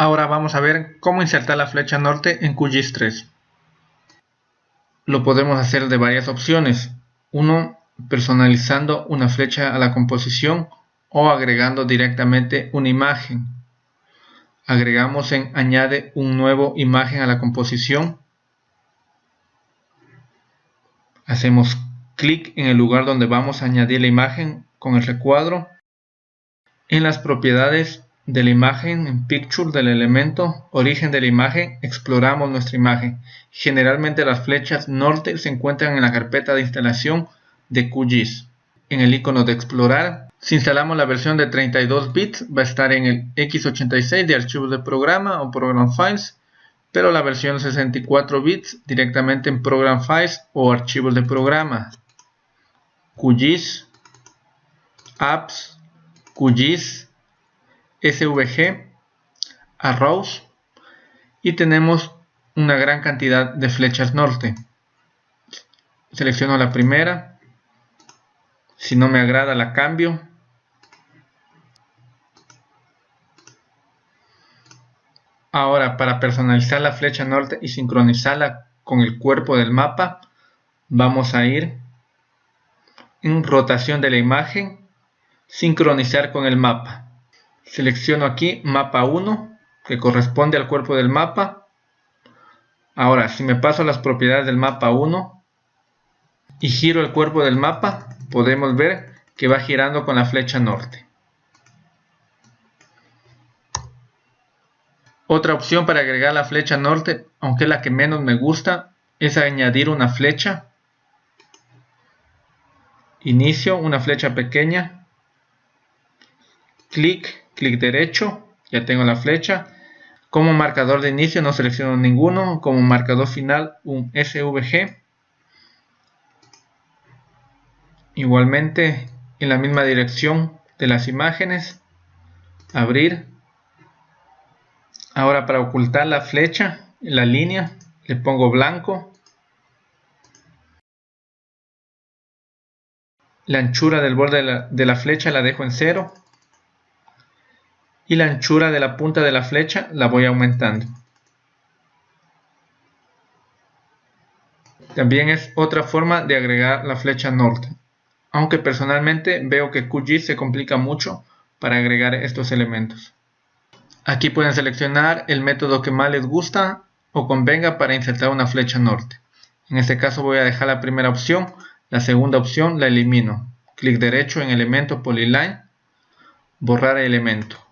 Ahora vamos a ver cómo insertar la flecha norte en QGIS 3. Lo podemos hacer de varias opciones. Uno, personalizando una flecha a la composición o agregando directamente una imagen. Agregamos en añade un nuevo imagen a la composición. Hacemos clic en el lugar donde vamos a añadir la imagen con el recuadro. En las propiedades de la imagen en Picture del elemento origen de la imagen exploramos nuestra imagen. Generalmente las flechas norte se encuentran en la carpeta de instalación de QGIS. En el icono de explorar, si instalamos la versión de 32 bits va a estar en el x86 de archivos de programa o program files, pero la versión de 64 bits directamente en program files o archivos de programa. QGIS, apps, QGIS, SVG, Arrows y tenemos una gran cantidad de flechas norte. Selecciono la primera, si no me agrada la cambio. Ahora para personalizar la flecha norte y sincronizarla con el cuerpo del mapa, vamos a ir en rotación de la imagen, sincronizar con el mapa. Selecciono aquí mapa 1 que corresponde al cuerpo del mapa. Ahora si me paso a las propiedades del mapa 1 y giro el cuerpo del mapa podemos ver que va girando con la flecha norte. Otra opción para agregar la flecha norte, aunque es la que menos me gusta, es añadir una flecha. Inicio, una flecha pequeña. Clic clic derecho, ya tengo la flecha. Como marcador de inicio no selecciono ninguno, como marcador final un SVG. Igualmente en la misma dirección de las imágenes, abrir. Ahora para ocultar la flecha, la línea, le pongo blanco. La anchura del borde de la, de la flecha la dejo en cero y la anchura de la punta de la flecha la voy aumentando. También es otra forma de agregar la flecha norte, aunque personalmente veo que QGIS se complica mucho para agregar estos elementos. Aquí pueden seleccionar el método que más les gusta o convenga para insertar una flecha norte. En este caso voy a dejar la primera opción, la segunda opción la elimino. Clic derecho en elemento polyline, borrar elemento.